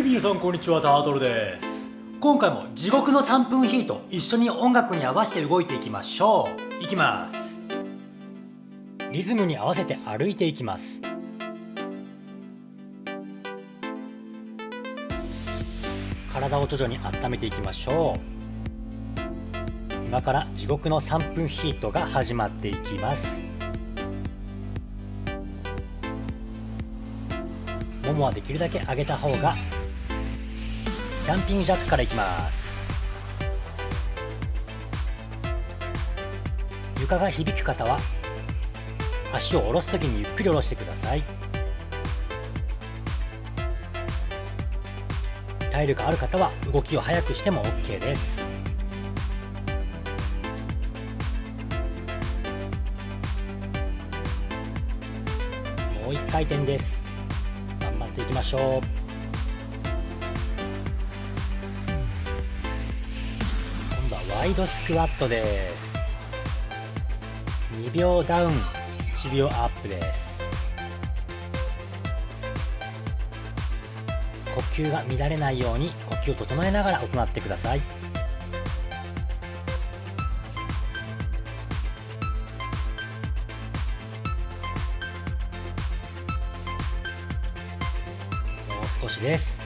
い皆さんこんにちはタートルです今回も地獄の3分ヒート一緒に音楽に合わせて動いていきましょう。いきます。リズムに合わせて歩いていきます体を徐々に温めていきましょう今から地獄の3分ヒートが始まっていきます。ももはできるだけ上げた方がジャンピングジャックからいきます。床が響く方は足を下ろす時にゆっくり下ろしてください。体力ある方は動きを速くしても OK です。もう1回転です。頑張っていきましょう。今度はワイドスクワットです。2秒ダウン1秒アップです。呼吸が乱れないように呼吸を整えながら行ってください。もう少しです。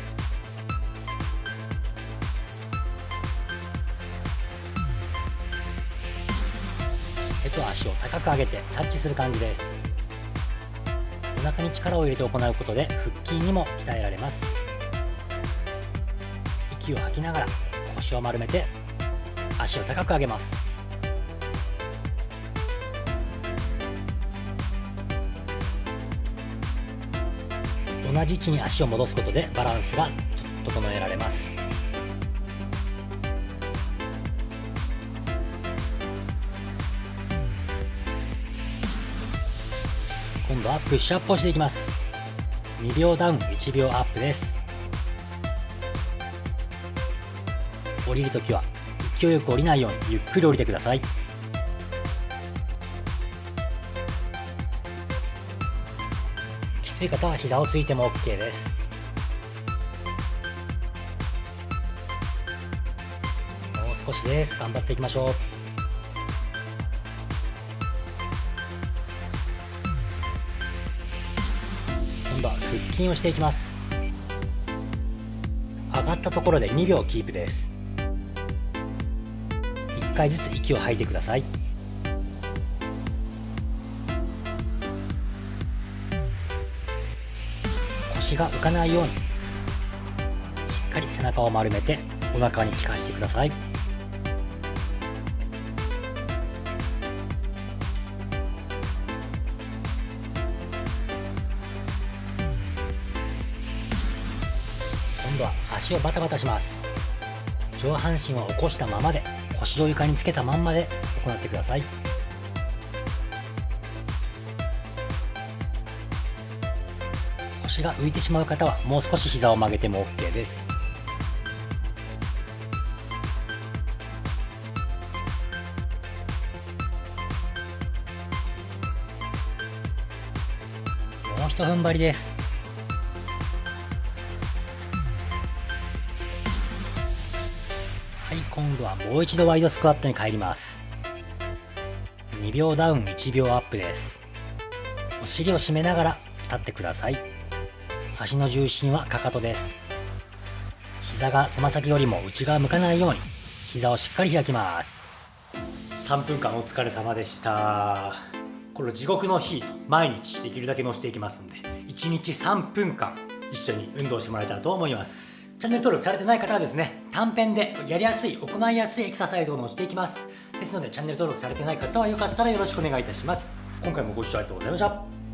と足を高く上げてタッチする感じです。お腹に力を入れて行うことで腹筋にも鍛えられます。息を吐きながら腰を丸めて足を高く上げます。同じ位置に足を戻すことでバランスが整えられます。度はプッシュアップをしていきます。2秒ダウン1秒アップです。降りるときは勢いよく降りないようにゆっくり降りてください。きつい方は膝をついても OK です。もう少しです。頑張っていきましょう。度は腹筋をしていきます。上がったところで2秒キープです。1回ずつ息を吐いてください。腰が浮かないようにしっかり背中を丸めてお腹に効かせてください。今度は足をバタバタします。上半身を起こしたままで腰を床につけたまんまで行ってください。腰が浮いてしまう方はもう少し膝を曲げても OK です。もうひと踏ん張りです。はい今度はもう一度ワイドスクワットに帰ります。2秒ダウン1秒アップです。お尻を締めながら立ってください。足の重心はかかとです。膝がつま先よりも内側向かないように膝をしっかり開きます。3分間お疲れ様でした。これ地獄のヒート毎日できるだけ乗せていきますんで1日3分間一緒に運動してもらえたらと思います。チャンネル登録されてない方はですね、短編でやりやすい、行いやすいエクササイズを載せていきます。ですので、チャンネル登録されてない方はよかったらよろしくお願いいたします。今回もご視聴ありがとうございました。